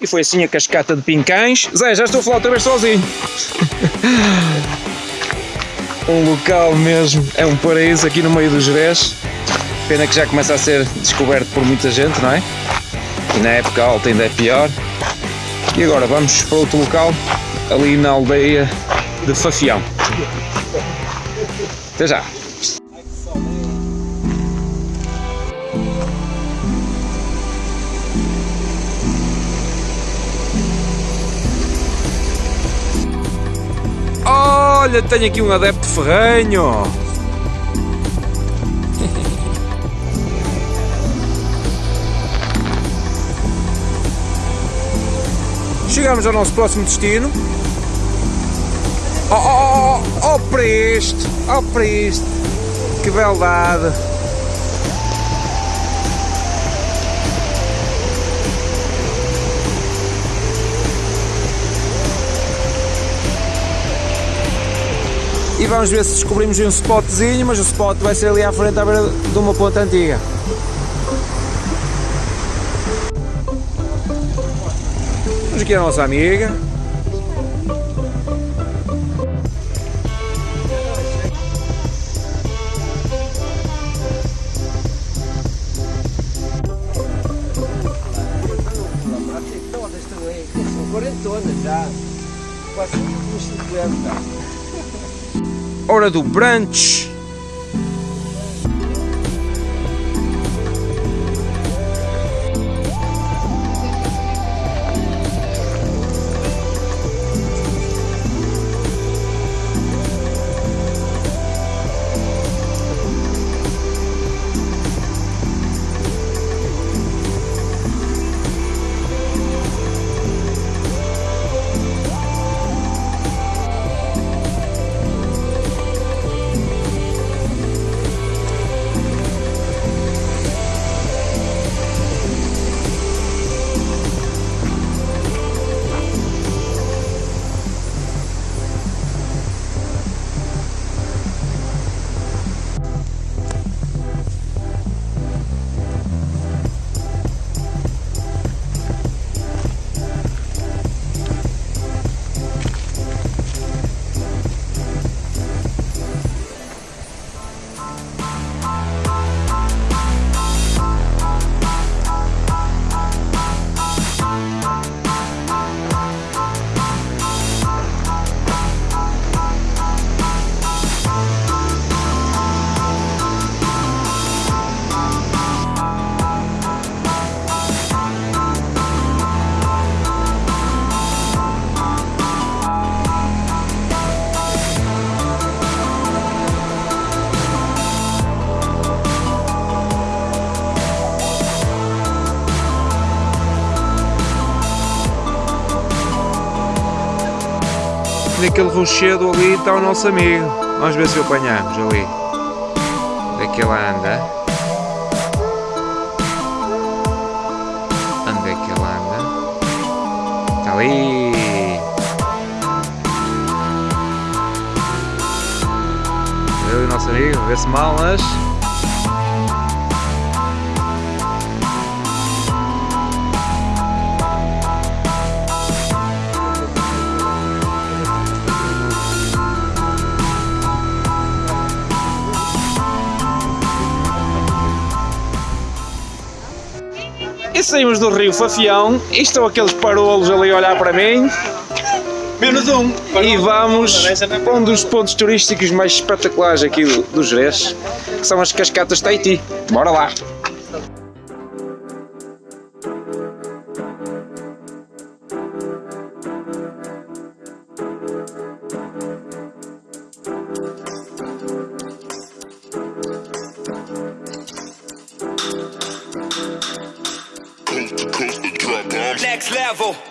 E foi assim a cascata de Pincães. Zé, já estou a falar outra vez sozinho. um local mesmo, é um paraíso aqui no meio do Jerez. Pena que já começa a ser descoberto por muita gente, não é? E na época alta ainda é pior. E agora vamos para outro local, ali na aldeia de Fafião. Até já! Olha, tenho aqui um adepto ferrenho! Chegamos ao nosso próximo destino. Oh, oh, oh, oh para isto! Oh para isto! Que beldade! E vamos ver se descobrimos um spotzinho, mas o spot vai ser ali à frente à beira de uma ponta antiga. Temos aqui a nossa amiga. São 40 já, quase uns 50. Hora do brunch. Naquele rochedo ali está o nosso amigo. Vamos ver se o apanhamos ali. É anda? É que ele anda? Está ali. Ali o nosso amigo, vê se mal, mas... E saímos do rio Fafião e estão aqueles parolos ali a olhar para mim. Menos um. E vamos para um dos pontos turísticos mais espetaculares aqui do, do Jerez, que são as cascatas Tahiti. Bora lá! Level.